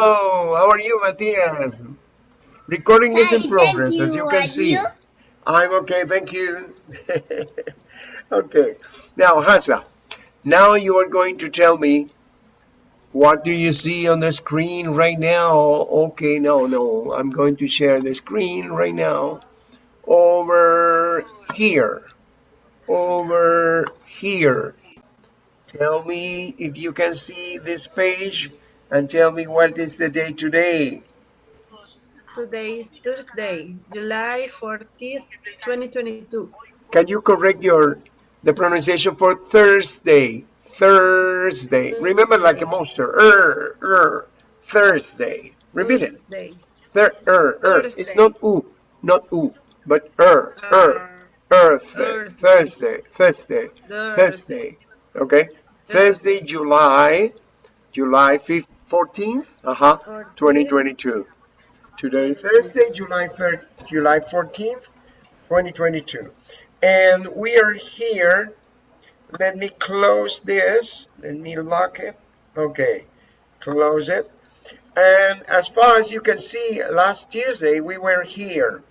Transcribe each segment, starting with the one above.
Hello, how are you, Matias? Recording is in progress, you. as you can see. You? I'm okay, thank you. okay, now Hasa, now you are going to tell me what do you see on the screen right now? Okay, no, no, I'm going to share the screen right now over here, over here. Tell me if you can see this page and tell me what is the day today. Today is Thursday, July 14th, 2022. Can you correct your the pronunciation for Thursday? Thursday. Thursday. Remember like a monster. Er, er. Thursday. Repeat Thursday. it. Thir, er, er. Thursday. It's not u, not u, but er, er. Earth, Thursday, Thursday, Thursday, Thursday. Okay, Thursday, July, July 5th, 14th, uh-huh, 2022. Today, Thursday, July 3rd, July 14th, 2022. And we are here. Let me close this. Let me lock it. Okay. Close it. And as far as you can see last Tuesday we were here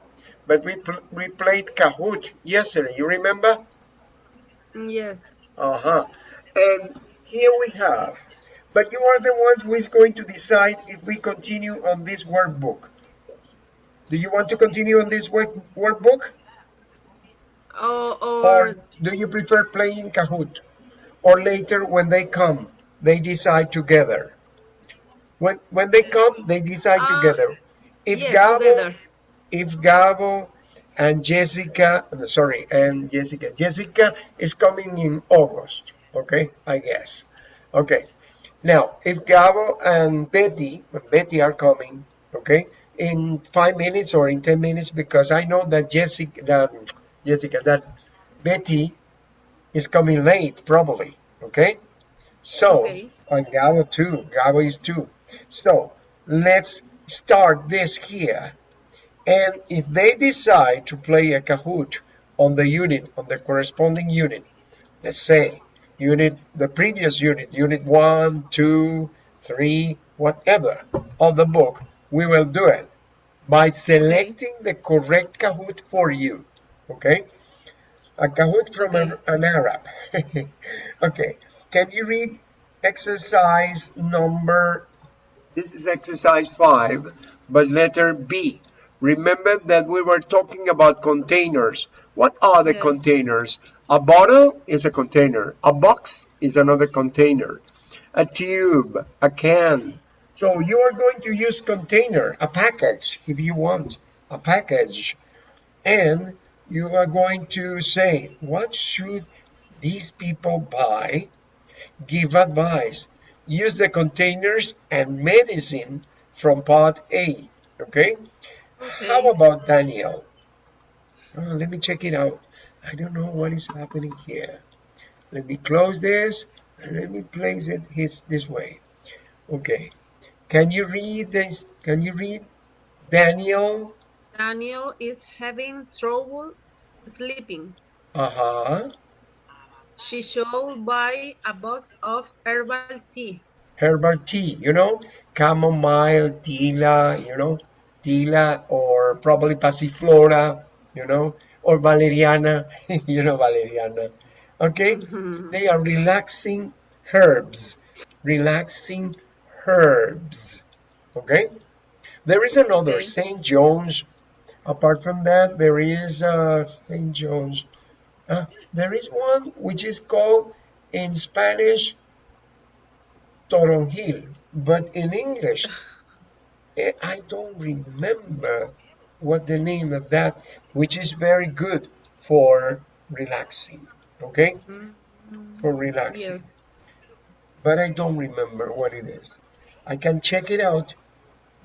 but we we played Kahoot yesterday. You remember? Yes. Uh-huh. And here we have but you are the one who is going to decide if we continue on this workbook do you want to continue on this work workbook or, or do you prefer playing Kahoot? Or later when they come, they decide together. When when they come, they decide uh, together. If yes, Gabo, together. if Gabo and Jessica, sorry, and Jessica, Jessica is coming in August. Okay, I guess. Okay. Now, if Gabo and Betty, Betty are coming, okay, in five minutes or in 10 minutes, because I know that Jessica, that Jessica, that Betty is coming late, probably. Okay? So, okay. on Gabo too. Gabo is two. So, let's start this here. And if they decide to play a Kahoot on the unit, on the corresponding unit, let's say unit, the previous unit, unit one, two, three, whatever, on the book, we will do it by selecting the correct Kahoot for you okay? A Kahoot from an, an Arab. Okay can you read exercise number? This is exercise five but letter B. Remember that we were talking about containers what are the yes. containers a bottle is a container a box is another container a tube a can so you are going to use container a package if you want a package and you are going to say, what should these people buy? Give advice. Use the containers and medicine from part A. Okay? okay. How about Daniel? Oh, let me check it out. I don't know what is happening here. Let me close this and let me place it his, this way. Okay. Can you read this? Can you read Daniel Daniel is having trouble sleeping. Uh-huh. She should buy a box of herbal tea. Herbal tea, you know, chamomile, tila, you know, tila or probably passiflora, you know, or valeriana, you know, valeriana. Okay, mm -hmm. they are relaxing herbs, relaxing herbs. Okay, there is another okay. St. John's Apart from that, there is uh, St. John's. Uh, there is one which is called in Spanish Toronjil, but in English, eh, I don't remember what the name of that, which is very good for relaxing, okay? Mm -hmm. For relaxing. Yes. But I don't remember what it is. I can check it out,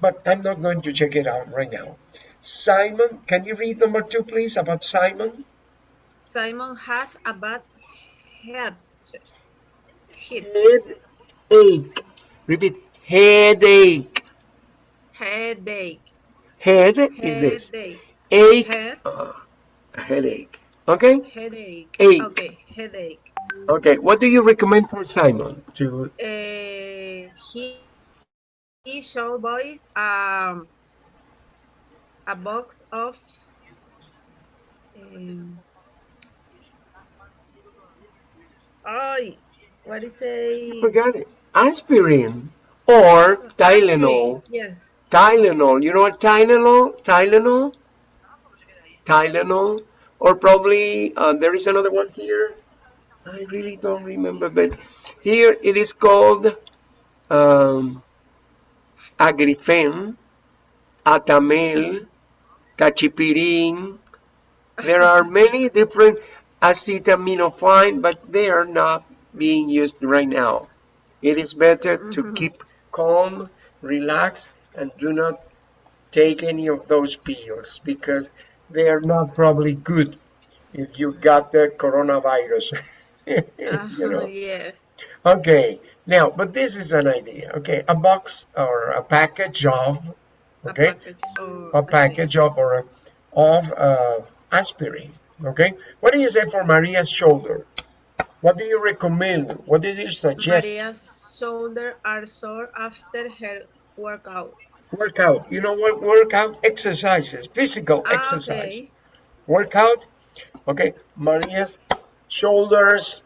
but I'm not going to check it out right now. Simon, can you read number two, please, about Simon? Simon has a bad head. Headache. Repeat. Headache. Headache. Head is this. Ache. Head. Uh, headache. Okay? Headache. Ache. Okay, headache. Okay, what do you recommend for Simon? To uh, he he should buy um, a box of um, ay, what is a Forgot it. Aspirin or Tylenol. Yes. Tylenol. You know what Tylenol? Tylenol? Tylenol. Or probably uh, there is another one here. I really don't remember, but here it is called um, Agrifen, Atamel, Cachipirin. There are many different acetaminophen, but they are not being used right now. It is better to Mhm. keep calm, relax, and do not take any of those pills because they are not probably good if you got the coronavirus. you Uh-huh, know. yes. Okay, now, but this is an idea. Okay, a box or a package of, okay, A package of a package of or a, of uh, aspirin. Okay, what do you say for Maria's shoulder? What do you recommend? What do you suggest? Maria's shoulder are sore after her workout. Workout. You know what? Workout exercises, physical Ah, exercise. okay. Workout. Okay, Maria's shoulders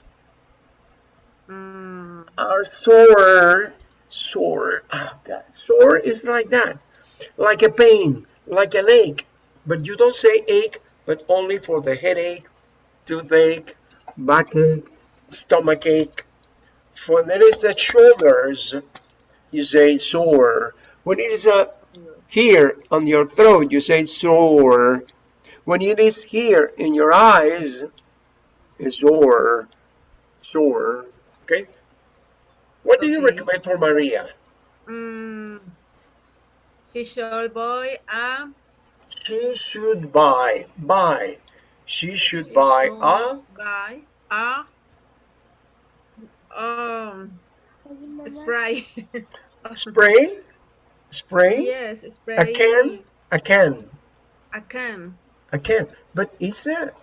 Mm, are sore. Sore. Oh God. Sore is like that. Like a pain, like an ache. But you don't say ache, but only for the headache, toothache, backache, stomach ache. When there is a shoulders, you say sore. When it is a here on your throat, you say sore. When it is here in your eyes, it's sore. Sore. Okay? What do you recommend for Maria? mm, she should buy a She should buy, buy. She should she buy should a buy a um spray. spray, spray, yes, spray. a can, a can, A can. a can. But is that?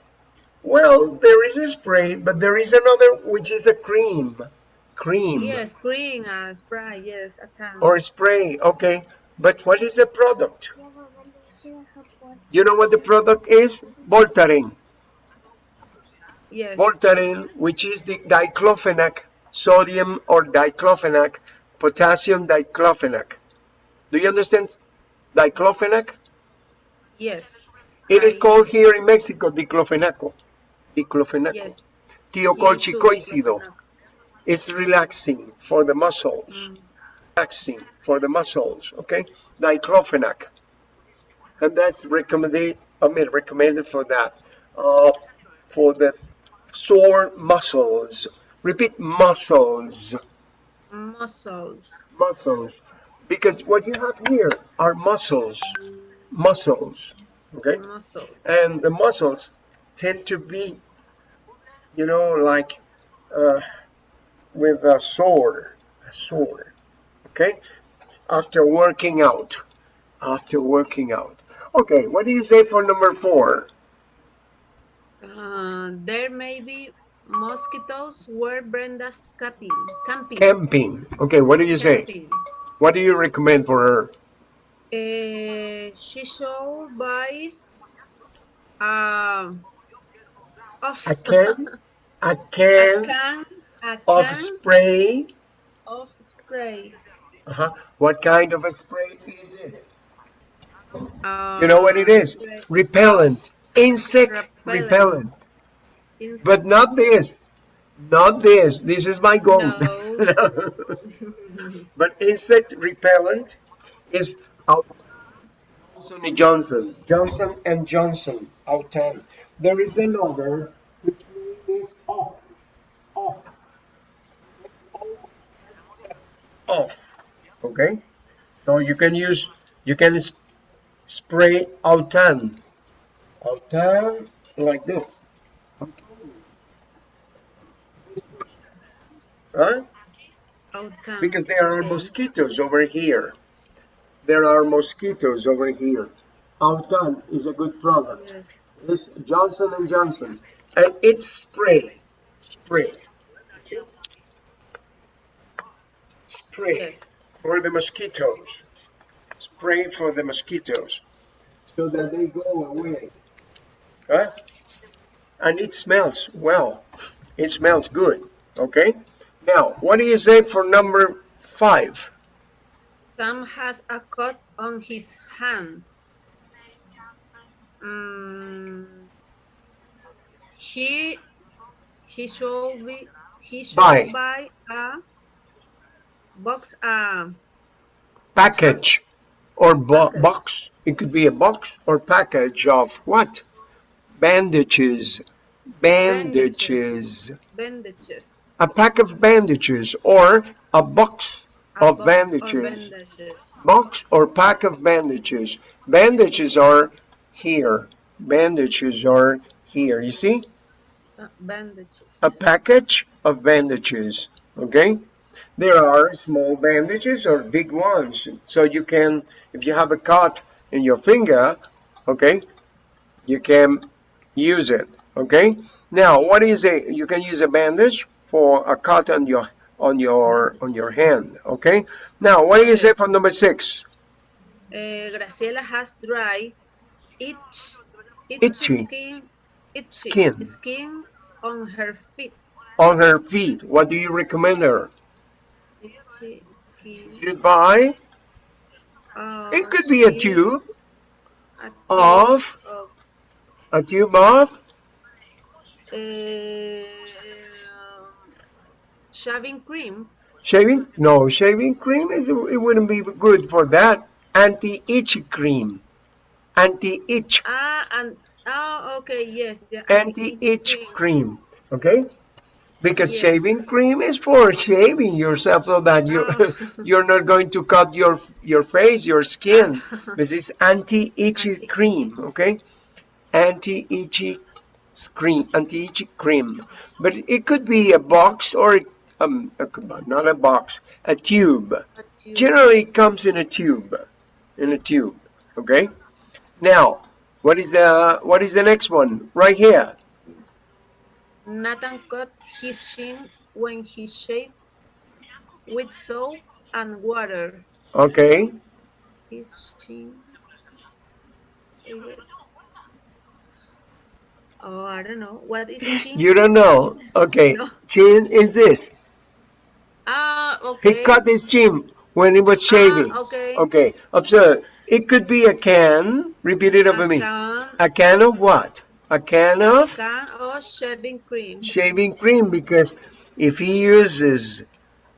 Well, there is a spray, but there is another which is a cream, cream Yes, cream and spray. Yes, a can. or spray. Okay, but what is the product? You know what the product is? Voltaren. yes. Voltaren, which is the diclofenac, sodium or diclofenac, potassium diclofenac. Do you understand diclofenac? yes. It is I- called here in Mexico diclofenaco. Diclofenaco. Yes. Tiocolchicósido. It's relaxing for the muscles. Mm, Relaxing for the muscles. Okay? Diclofenac. And that's recommended, I mean, recommended for that. Uh, for the sore muscles. Repeat muscles. Muscles. muscles. Because what you have here are muscles. Muscles. Okay? Muscles. and the muscles tend to be you know like uh, with a sore a sore okay? After working out. After working out. Okay what do you say for number four? Uh, there may be mosquitoes where Brenda's camping. Camping. camping okay what do you say Camping. what do you recommend for her Uh, she should buy um, of, a can a a can can, of spray of spray. Uh-huh. What kind of a spray is it? Uh, You know what it is? spray Repellent. Insect repellent. Repellent. But not this. Not this. This is my goal. No. but insect repellent is Johnson and Johnson. Johnson and Johnson. Autan. There is another which is off. Off. Off. Okay? So you can use, you can s- spray Autan. Autan like this. Outcome. Because there are mosquitoes over here. There are mosquitoes over here. Autan is a good product. It's Johnson and Johnson, and it's spray, spray, spray. For the mosquitoes. Spray for the mosquitoes so that they go away. Huh? And it smells well. It smells good. Okay? Now, what do you say for number five? Sam has a cut on his hand. Mm, he he should be he should Buy. buy a box uh, Package or bo Package. box. It could be a box or package of what? Bandages. Bandages. bandages. A pack of bandages or a box A of box bandages. bandages. box or pack of bandages. Bandages are here. Bandages are here. You see? Uh, bandages. A package of bandages. Okay? There are small bandages or big ones. So you can, if you have a cut in your finger, okay, you can use it. Okay? Now, what is a, you can use a bandage for a cut on your on your on your hand okay now what do you say for number six Uh, Graciela has dry itch, Itchy. skin, itchy Skin. skin on her feet. on her feet. What do you recommend her? Itchy skin. Should buy? Uh, It could be a tube a tube of of, a tube of uh, shaving cream. shaving. No, shaving cream is it wouldn't be good for that. Anti-itch cream. Anti-itch. Ah, and oh, okay, yes. Anti-itch cream. Okay. Because Yes. shaving cream is for shaving yourself so that you Ah. you're not going to cut your your face, your skin. This is anti-itchy Anti-itchy. cream, okay? Anti-itchy cream, anti-itchy cream. But it could be a box or um, Um, a, not a box, a tube. A tube. Generally, it comes in a tube, in a tube, okay? Now, what is the what is the next one right here? Nathan cut his chin when he shaved with soap and water. Okay, His chin. Oh, I don't know. What is chin? you don't know. Okay, No. chin is this. Ah, okay. He cut his chin when he was shaving. Ah, okay. Okay, observe. It could be a can. Repeat it over A me. can, A can of what? A can of can of shaving cream. shaving cream because if he uses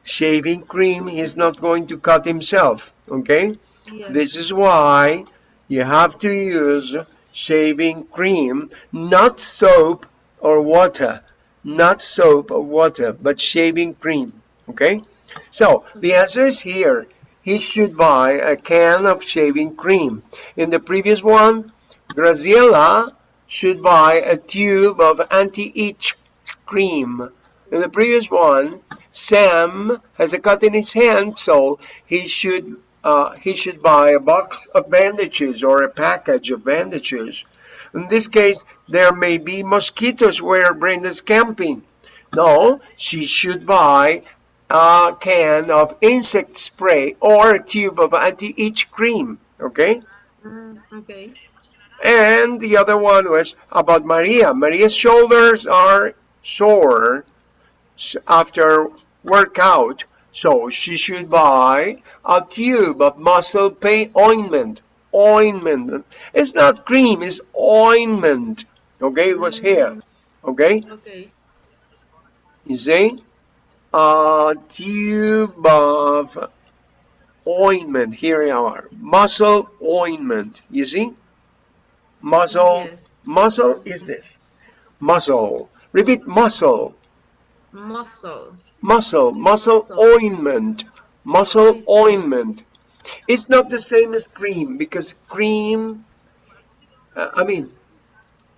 shaving cream, he's not going to cut himself. Okay? Yes. This is why you have to use shaving cream, not soap or water. Not soap or water, but shaving cream. Okay? So the answer is here. He should buy a can of shaving cream. In the previous one, Graciela should buy a tube of anti-itch cream. In the previous one, Sam has a cut in his hand, so he should uh, he should buy a box of bandages or a package of bandages. In this case, there may be mosquitoes where Brenda's camping. No, she should buy a can of insect spray or a tube of anti-itch cream. Okay? Mm, okay. And the other one was about Maria. Maria's shoulders are sore after workout, so she should buy a tube of muscle pain ointment. Ointment. It's not cream, it's ointment. Okay, it was here. Okay, Okay. you see? A tube of ointment. Here you are. Muscle ointment. You see? Muscle. Yes. Muscle is this. Muscle. Repeat muscle. Muscle. Muscle. Muscle Muscle. ointment. Muscle ointment. It's not the same as cream because cream, uh, I mean,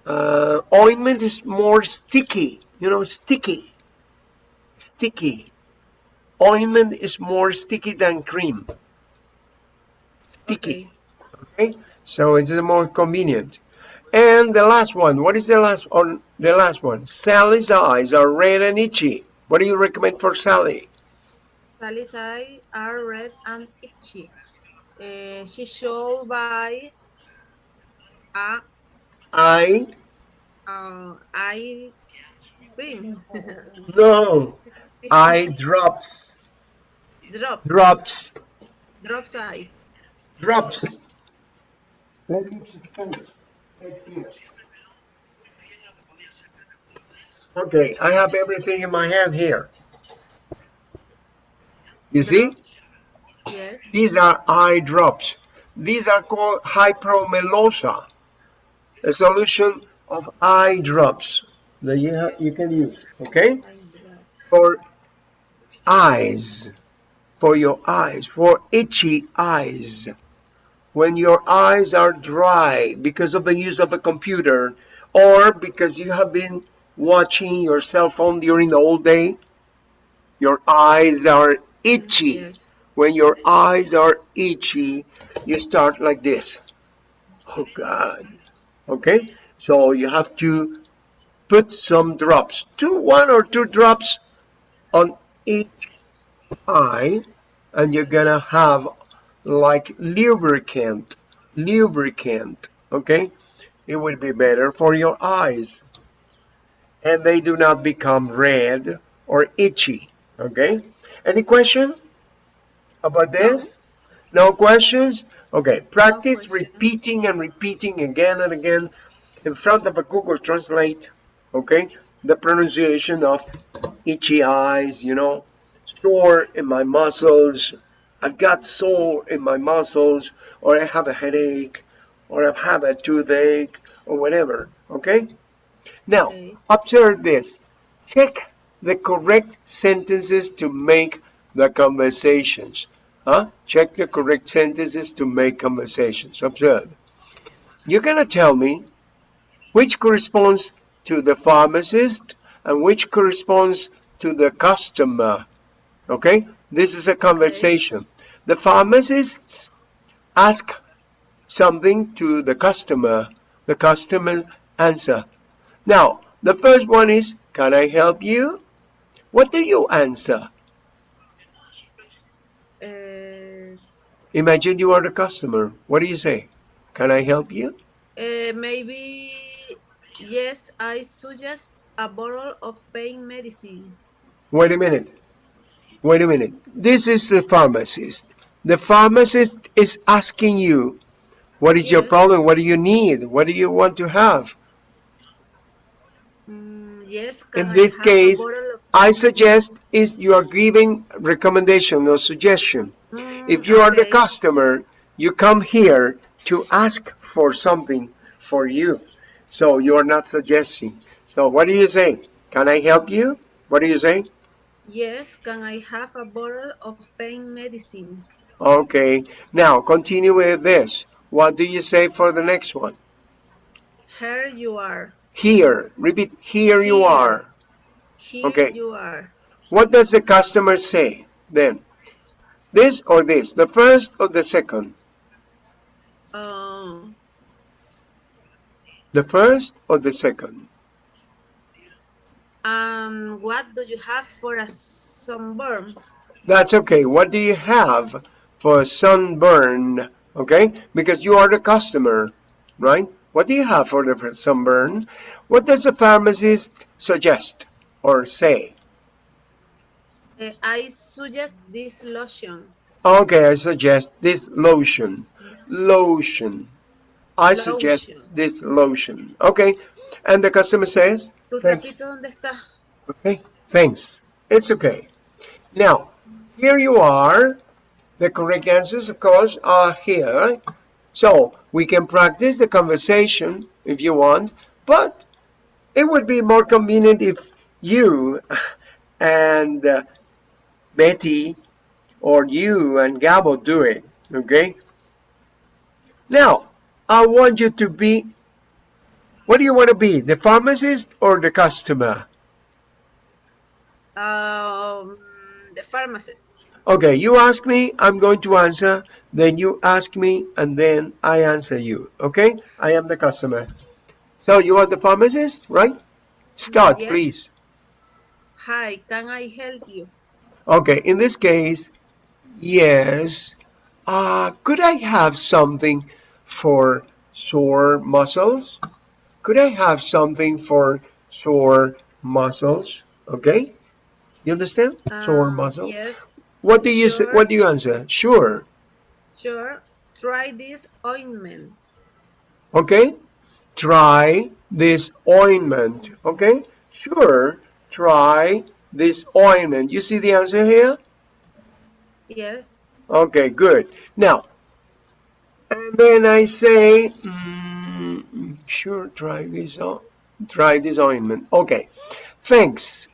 uh, ointment is more sticky. You know, sticky. Sticky. Ointment is more sticky than cream. Sticky. Okay. Okay, so it's more convenient. And the last one, what is the last on the last one? Sally's eyes are red and itchy. What do you recommend for Sally? Sally's eyes are red and itchy. Uh, she should buy a eye uh, eye cream. no eye drops drops. drops Drops eye. drops let me extend okay I have everything in my hand here you see Yes. these are eye drops these are called hypromelosa a solution of eye drops that you, ha- you can use okay? For eyes for your eyes for itchy eyes. When your eyes are dry because of the use of a computer or because you have been watching your cell phone during the whole day your eyes are itchy. When your eyes are itchy you start like this. Oh god. Okay? So you have to put some drops two one or two drops on each eye and you're gonna have like lubricant lubricant okay? It will be better for your eyes. And they do not become red or itchy okay? Any question about this? No questions? Okay practice repeating and repeating again and again in front of a google translate okay? The pronunciation of itchy eyes you know sore in my muscles. I've got sore in my muscles or i have a headache or i have a toothache or whatever okay? Now Okay. observe this. Check the correct sentences to make the conversations huh? Check the correct sentences to make conversations. Observe. You're gonna tell me which corresponds to the pharmacist and which corresponds to the customer. Okay, this is a conversation. The pharmacists ask something to the customer, the customer answer. Now, the first one is, Can I help you? What do you answer? Uh, Imagine you are the customer. What do you say? Can I help you? uh, maybe yes. I suggest a bottle of pain medicine. Wait a minute. Wait a minute. This is the pharmacist. The pharmacist is asking you, what is your problem? What do you need? What do you want to have? Mm, yes. In I this case, I suggest is you are giving recommendation or suggestion. medicine? If Mm, you are the customer, you come here to ask for something for you. So you are not suggesting. So what do you say? Can I help you? What do you say? Yes. Can I have a bottle of pain medicine? Okay, now continue with this. What do you say for the next one? Here you are. Here, repeat, here you are. Here Okay. you are. What does the customer say then? This or this? The first or the second? Um. The first or the second? Um. What do you have for a sunburn? That's okay. What do you have for a sunburn? Okay, because you are the customer, right? What do you have for the sunburn? What does the pharmacist suggest or say? Uh, I suggest this lotion. Okay, I suggest this lotion. Lotion. I suggest Lotion. this lotion. Okay, and the customer says, ¿Tu Thanks. dónde está? okay, thanks. It's okay. Now, here you are. The correct answers, of course, are here. So we can practice the conversation if you want, but it would be more convenient if you and uh, Betty or you and Gabo do it, okay? Now, I want you to be, what do you want to be, the pharmacist or the customer? Um, the pharmacist. Okay, you ask me, I'm going to answer, then you ask me, and then I answer you, okay? I am the customer. So you are the pharmacist, right? Start, Yes. please. Hi, can I help you? Okay, in this case, yes. Uh, could I have something for sore muscles? Could I have something for sore muscles? Okay, you understand? Uh, sore muscles. Yes. What do you sure. say? What do you answer? Sure. Sure. Try this ointment. Okay. Try this ointment. Okay. Sure. Try this ointment. You see the answer here? Yes. Okay, good. Now, and then I say, mm, sure, try this on, try this ointment. Okay, thanks.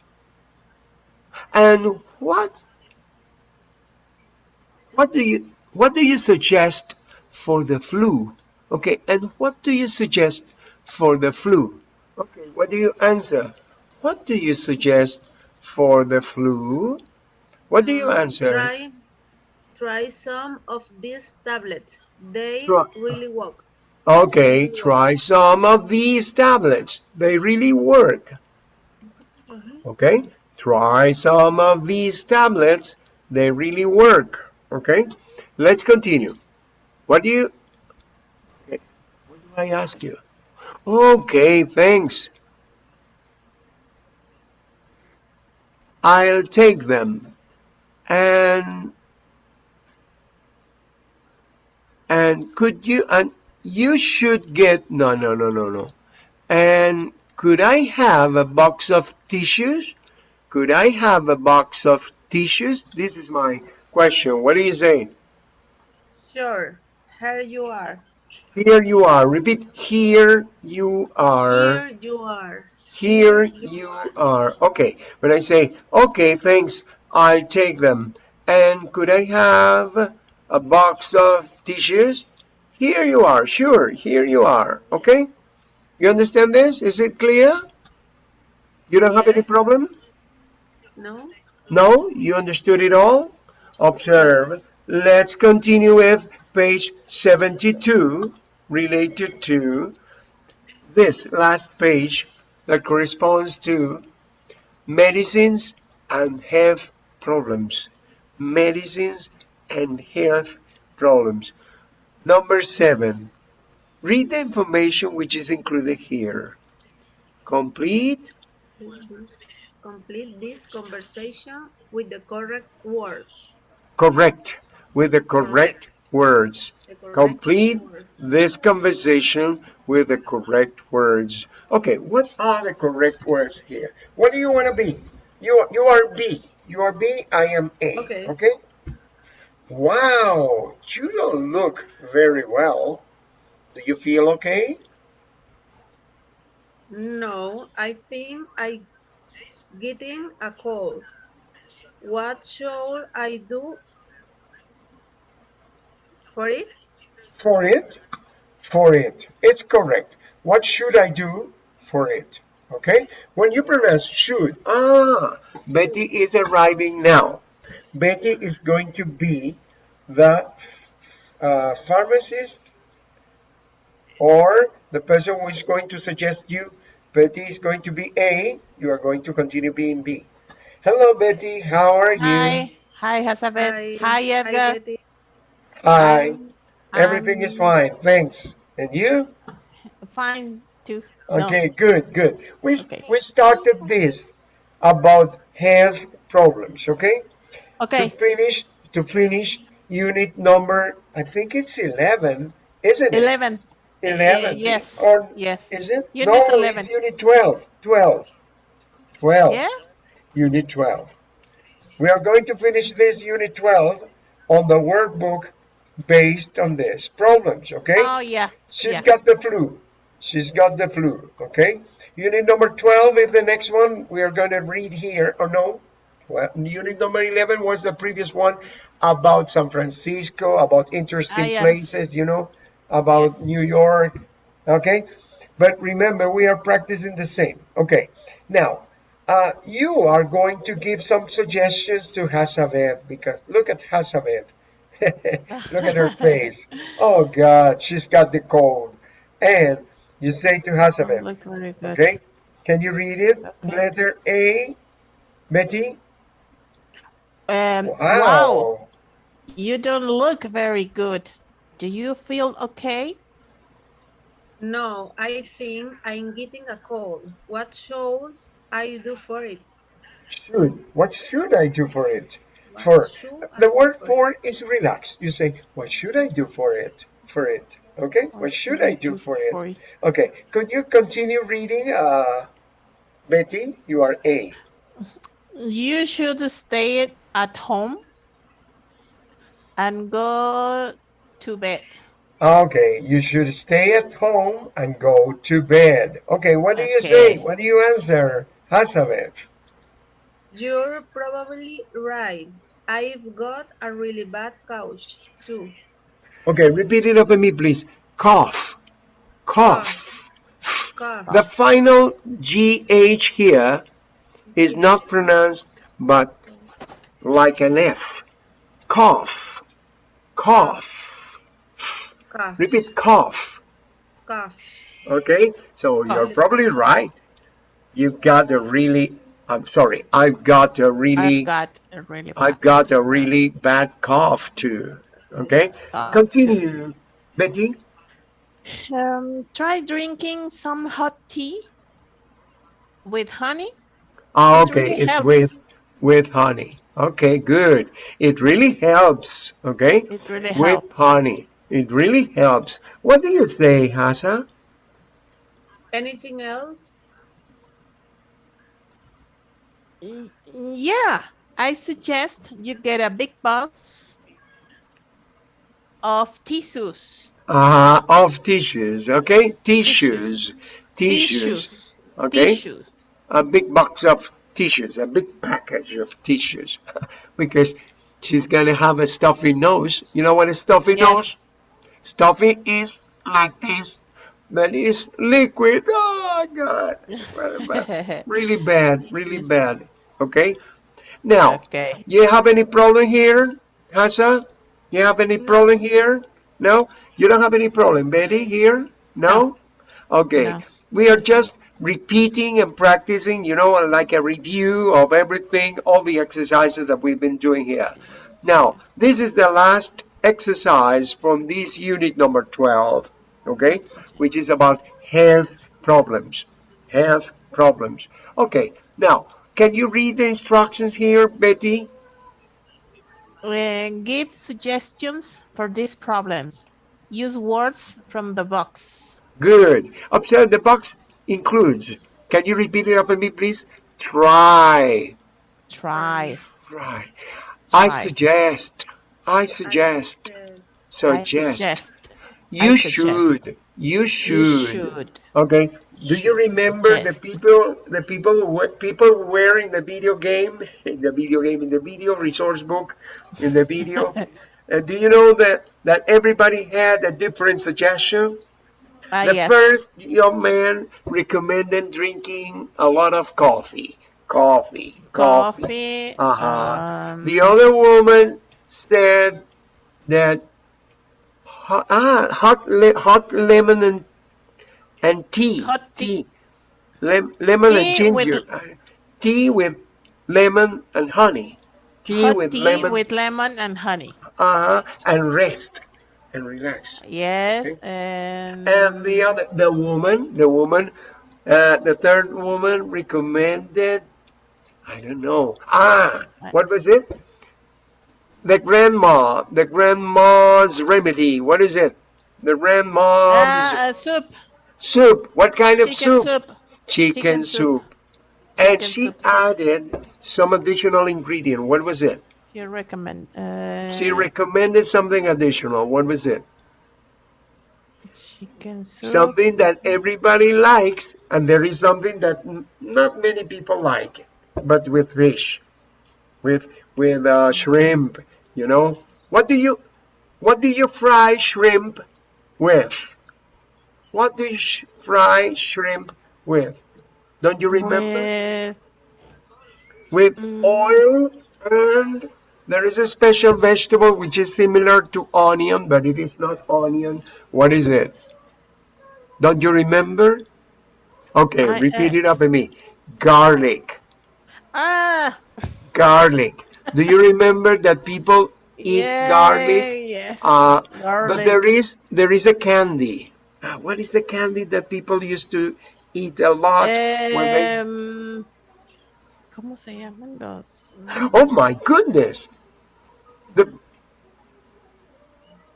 And what, what do you, what do you suggest for the flu? Okay, and what do you suggest for the flu? Okay, what do you answer? What do you suggest for the flu? What do you Mm, answer? Try, try some of these tablets. They Try- really work. Okay, try some of these tablets. They really work. Uh-huh. Okay, try some of these tablets. They really work. Okay, let's continue. What do you, okay. what do I ask you? Okay, thanks. I'll take them. And and could you and you should get no no no no no. And could I have a box of tissues? Could I have a box of tissues? This is my question. What do you say? Sure. Here you are. Here you are. Repeat. Here you are. Here you are. Here you are. Okay. When I say, okay, thanks, I'll take them. And could I have a box of tissues? Here you are. Sure. Here you are. Okay. You understand this? Is it clear? You don't have any problem? No? No? You understood it all? Observe. Let's continue with page 72 related to this last page that corresponds to medicines and health problems. Medicines and health problems. Number seven, read the information which is included here. Complete Complete this conversation with the correct words. correct with the correct words. The correct Complete word. this conversation with the correct words. Okay, what are the correct words here? What do you want to be? You you are B. You are B, I am A. Okay. Okay? Wow, you don't look very well. Do you feel okay? No, I think I getting a cold. What should I do for it? For it? For it. It's correct. What should I do for it? Okay? When you pronounce should, ah, Betty is arriving now. Betty is going to be the uh, pharmacist or the person who is going to suggest you. Betty is going to be A. You are going to continue being B. Hello, Betty. How are you? Hi, hi, Elizabeth. Hi, Edgar. Betty. Hi. Everything is Um, fine. Thanks. And you? Fine too. No. Okay, good, good. We, Okay. we started this about health problems, okay? To Okay. finish, to finish unit number, I think it's 11, isn't it? Eleven. 11. Uh, yes. Or Yes. is it? Unit no, 11. it's unit 12. 12. 12. Yes. Unit 12. We are going to finish this unit 12 on the workbook based on this problems, okay? Oh yeah. She's yeah. got the flu. She's got the flu, okay? Unit number 12 is the next one we are going to read here, or no? Well, unit number 11 was the previous one about San Francisco, about interesting Ah, yes. places, you know, about Yes. New York, okay? But remember, we are practicing the same. Okay, now, uh, you are going to give some suggestions to Hasavet because look at Hasavet. look at her face. Oh, God, she's got the cold. And you say to Hasavet, look very good. okay? Can you read it? Okay. Letter A, Betty? Um, wow. wow. You don't look very good. Do you feel okay? No, I think I'm getting a cold. What should I do for it? Should. What should I do for it? What for the word for, for is relax. You say, what should I do for it? For it. Okay? What, what should, should, I do, do for, for it? it? Okay. Could you continue reading, uh, Betty? You are A. You should stay at home and go to bed. Okay, you should stay at home and go to bed. Okay, what do okay. you say? What do you answer, Hazabeth? You're probably right. I've got a really bad cough, too. Okay, repeat it after me, please. Cough. Cough. Cough. The final GH here is not pronounced but like an F. Cough. Cough. Cough. Repeat cough. Cough. Okay, so cough. you're probably right. You've got a really, I'm sorry, I've got a really, I've got a really, I've got a really bad cough too. Okay, cough continue, too. Betty. Um, try drinking some hot tea with honey. Oh, okay, it really it's helps. with with honey. Okay, good. It really helps. Okay, it really with helps. honey. It really helps. What do you say, Hasa? Anything else? Yeah, I suggest you get a big box of tissues. Uh, of tissues, okay? Tissues. Tissues. tissues. Okay? Tissues. A big box of tissues, a big package of tissues. because she's going to have a stuffy nose. You know what a stuffy yes. nose? Stuffy is like this, but it's liquid. Oh, God. really bad, really bad. Okay? Now, okay. you have any problem here, Hasa? You have any problem here? No? You don't have any problem. Betty, here? No? Okay. No. We are just repeating and practicing, you know, like a review of everything, all the exercises that we've been doing here. Now, this is the last exercise from this unit number 12, okay, which is about health problems. Health problems. Okay, now, can you read the instructions here, Betty? Uh, give suggestions for these problems. Use words from the box. Good. Observe the box includes. Can you repeat it after me, please? Try. Try. Try. I suggest. I suggest. Suggest. I suggest. You should. You should. You should. Okay. Do you remember the people, the people who people who were in the video game, in the video game, in the video resource book, in the video? uh, do you know that that everybody had a different suggestion? Uh, the yes. first young man recommended drinking a lot of coffee. Coffee. Coffee. coffee uh -huh. Um, the other woman said that hot, ah, hot, le hot lemon and, and tea. Hot tea. tea. Lem lemon tea and ginger. With, tea with lemon and honey. Tea hot with tea lemon. with lemon and honey. Uh-huh. And rest and relax. Yes. Okay? And... and the other, the woman, the woman, uh, the third woman recommended, I don't know. Ah, what was it? The grandma, the grandma's remedy. What is it? The grandma's uh, soup. Soup. What kind of Chicken soup? soup. Chicken, Chicken soup. soup. and she soup, added some additional ingredient. What was it? You recommend. Uh, she recommended something additional. What was it? Chicken soup. Something that everybody likes, and there is something that not many people like, but with fish, with with uh, shrimp, you know what do you what do you fry shrimp with what do you sh fry shrimp with don't you remember with, with mm. oil and there is a special vegetable which is similar to onion but it is not onion what is it don't you remember okay I, repeat uh, it after me garlic ah garlic Do you remember that people eat yeah, garlic? Yes. Uh, garlic. but there is there is a candy. Uh, what is the candy that people used to eat a lot when they Em, ¿Cómo se llaman los? Oh my goodness. The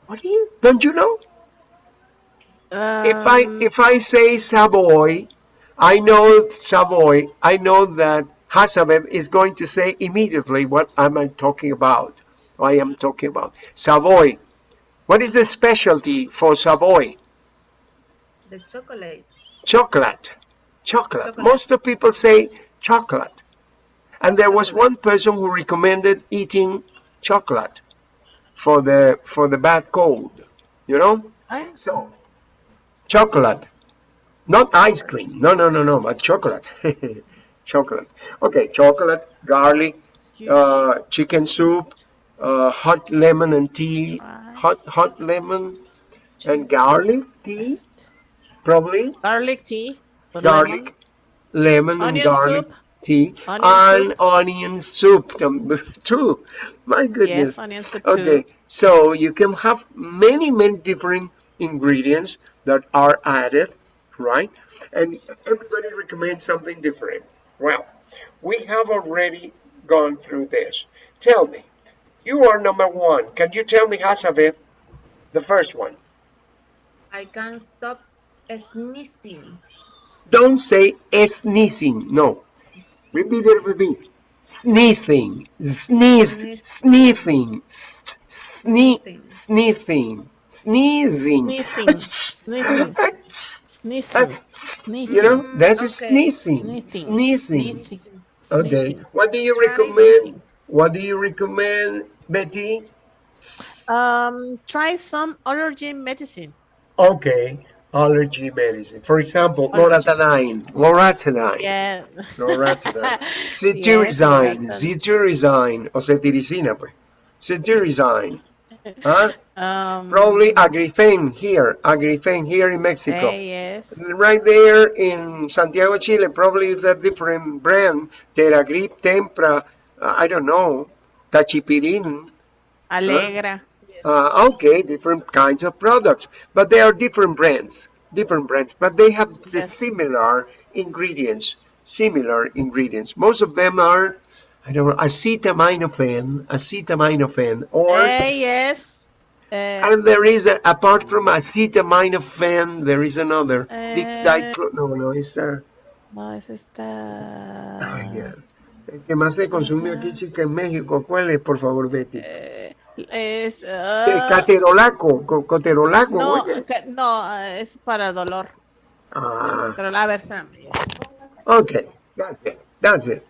What do you don't you know? if I Um, if I say Savoy, I know Savoy. I know that Hazabeth is going to say immediately what am I talking about. I am talking about Savoy. What is the specialty for Savoy? The chocolate. Chocolate. Chocolate. Chocolate. Most of people say chocolate. And there was one person who recommended eating chocolate for the for the bad cold. You know? I- So chocolate. Not ice cream. No, no, no, no, but chocolate. chocolate. Okay, chocolate, garlic, uh, chicken soup, uh, hot lemon and tea, hot hot lemon and garlic tea, probably garlic tea. garlic, lemon, and garlic soup. Tea, Onion and soup. onion soup um, too. My goodness. Yes, onion soup Okay, too. so you can have many, many different ingredients that are added, right? And everybody recommends something different. Well, we have already gone through this. Tell me, you are number one. Can you tell me, Hazabeth, the first one? I can't stop sneezing. Don't say sneezing. No. Repeat it with me. Sneezing. Sneeze. Sneezing. Sneeze. Sneezing. Sneezing. Sneezing. You know, that's Okay. sneezing. Sneezing. Sneezing. Sneezing. Okay. What do you recommend? What do you recommend, Betty? Um, try some allergy medicine. Okay. Allergy medicine. For example, Allergy. loratadine. Loratadine. Yeah. Loratadine. Yes, Cetirizine. loratadine. Cetirizine. O cetiricina, pues. Cetirizine. Huh? Um, Probably Agrifen here. Agrifen here in Mexico. eh, yes. Right there in Santiago, Chile, probably the different brand. Teragrip, Tempra, uh, I don't know, Tachipirin. Allegra. Uh, okay, different kinds of products, but they are different brands, different brands, but they have the similar ingredients, similar ingredients. Most of them are, I don't know, acetaminophen, acetaminophen, or Eh, yes. Eh, and there is a, apart from acetaminophen, there is another. Di- Eh, no, no, it's uh, no, es esta. ay, ya. El que más se consume aquí, chica, en México, ¿cuál es, por favor, Betty? Eh, es. Ah, Caterolaco, coterolaco, no, oye. ca- no, es para dolor. Ah, Pero a ver, espérame. that's it, that's it.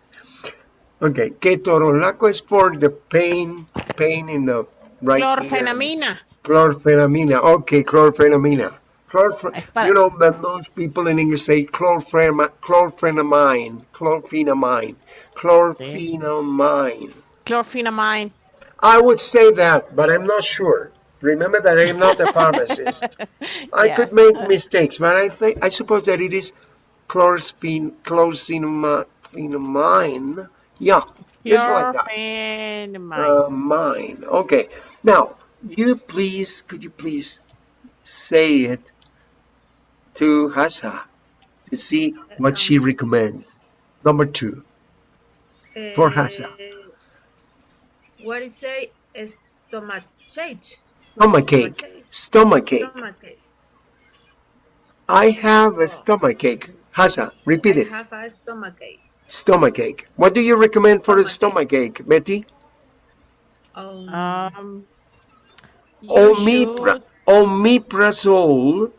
Okay, ketorolaco is for the pain, pain in the right ear. Clorfenamina. Chlorphenamina, okay, chlorphenamina. Chlorph- Es para- you know that those people in English say chlorphenama- chlorphenamine, chlorphenamine, chlorphenamine. Chlorphenamine. I would say that, but I'm not sure. Remember that I am not a pharmacist. I could make mistakes, but I think I suppose that it is chlorsphen, chlorphenamine. Yeah, it's like that. Chlorphenamine. Uh, mine. Okay. Now, you please, could you please say it to Hasha to see what she recommends? Number two. For Hasa. What is say stomachache? Stomachache. Stomachache. Stomachache. I have a stomachache. Hasha, repeat I it. have a stomachache. Stomachache. What do you recommend for a stomachache, Betty? Um, Um, you Omipra should- omeprazole.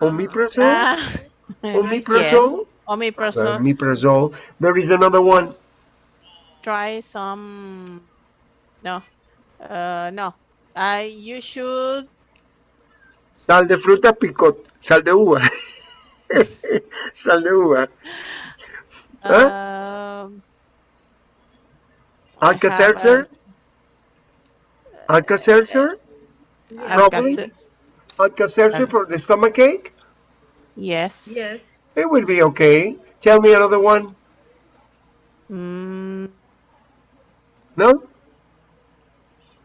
Omeprazole? Ah, Omeprazole? omeprazole. Omeprazole. There is another one. Try some. No. Uh, no. Uh, you should. Sal de fruta picot. Sal de uva. Sal de uva. Huh? Um, I have Alka-Seltzer? Alka-Seltzer? a- Probably. Alka- Alka-Seltzer for the stomachache? Yes. yes. It would be okay. Tell me another one. Mm, No?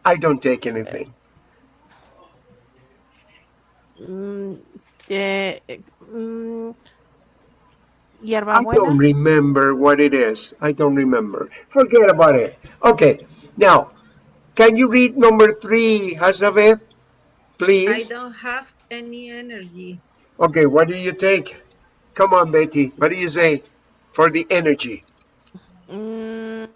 I don't take anything. Mm, eh, eh, mm, I don't remember what it is. I don't remember. Forget about it. Okay, now, can you read number three, Hazabeth? Please. I don't have any energy. Okay, what do you take? Come on, Betty. What do you say for the energy? Mm,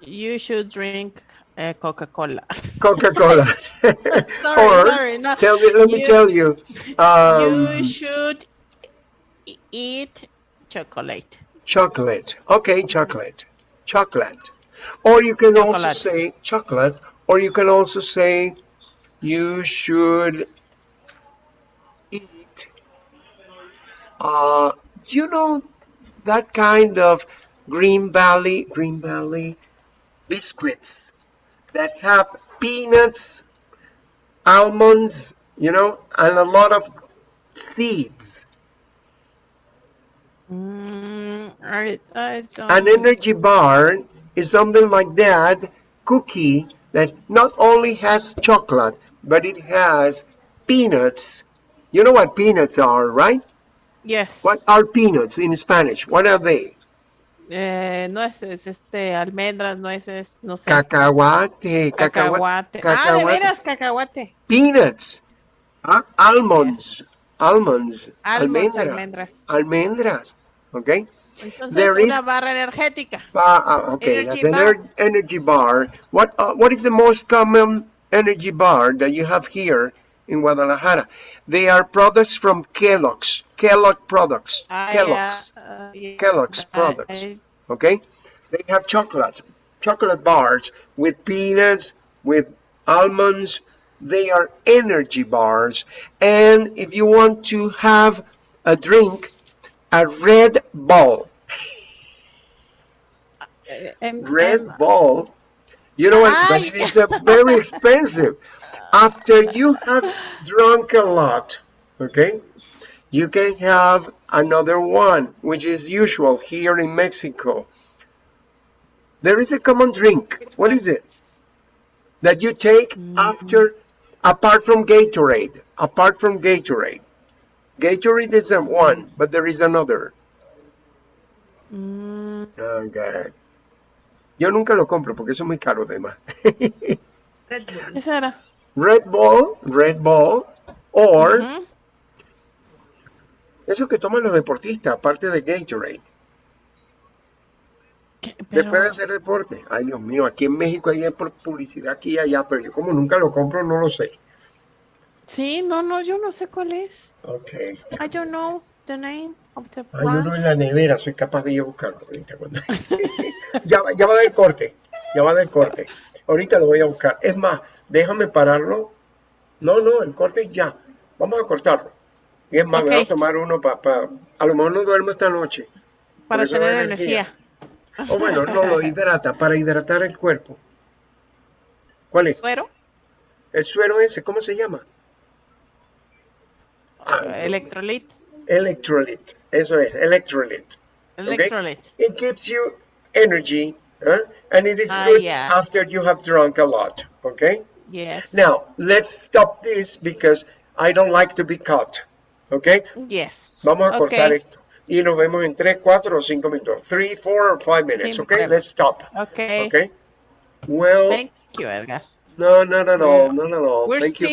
you should drink uh, Coca-Cola. Coca-Cola. sorry, or sorry. No, tell me, let me tell you. Um, you should eat chocolate. chocolate. Okay, chocolate. Chocolate. Or you can also say chocolate, or you can also say you should eat. Uh, you know that kind of Green Valley, Green Valley biscuits that have peanuts, almonds, you know, and a lot of seeds. Mm, I, I don't. An energy bar is something like that cookie that not only has chocolate, but it has peanuts. You know what peanuts are, right? yes. What are peanuts in Spanish? What are they? Eh, nueces, este, almendras, nueces, no sé. Cacahuate, Cacahuate. cacahuate, Ah, de veras, cacahuate. Peanuts. Ah, Almonds. Almonds. Almonds, Almendra. almendras. Almendras. Okay? Entonces, There una is- barra energética. Ah, okay, Energy that's bar. ener- energy bar. What uh, what is the most common energy bar that you have here in Guadalajara? They are products from Kellogg's. Kellogg products. Ah, Kellogg's. uh, yes, Kellogg's products. I- Okay? They have chocolates, chocolate bars with peanuts, with almonds. They are energy bars. And if you want to have a drink, a Red Bull. em- Red em- Bull. You know what? But it is a very expensive. After you have drunk a lot, okay, you can have another one, which is usual here in Mexico. There is a common drink. What is it? That you take after, apart from Gatorade. Apart from Gatorade. Gatorade is a one, but there is another. mm, Okay. Yo nunca lo compro porque eso es muy caro además. Red Bull. Red Bull, Red Bull, or Ujú. eso que toman los deportistas, aparte de Gatorade, ¿Qué? después Pero- de hacer deporte. Ay, Dios mío, aquí en México hay publicidad aquí y allá, pero yo como nunca lo compro, no lo sé. Sí, no, no, yo no sé cuál es. Ok. I don't know the name of the Hay uno en la nevera, soy capaz de ir a buscarlo ahorita. cuando- ya, va- ya va del corte, ya va del corte. Ahorita lo voy a buscar. Es más, déjame pararlo. No, no, el corte ya. Vamos a cortarlo. Y es más, voy a tomar uno para... a lo mejor no duermo esta noche. Para tener energía. energía. O bueno, no lo hidrata, para hidratar el cuerpo. ¿Cuál es? ¿Suero? El suero ese, ¿cómo se llama? Ah, Electrolyte. Electrolyte. Eso es, electrolyte. Electrolyte. It gives you energy, huh? and it is Ah, good after you have drunk a lot. Okay. Yes. Now let's stop this because I don't like to be caught. Okay. Yes. Vamos a cortar okay. esto y nos vemos en 3, 4 o 5 minutos. 3, 4 or 5 minutes. Okay. Let's stop. Okay. Okay. Well, Thank you, Edgar. no, not at all. Not at all. We're Thank you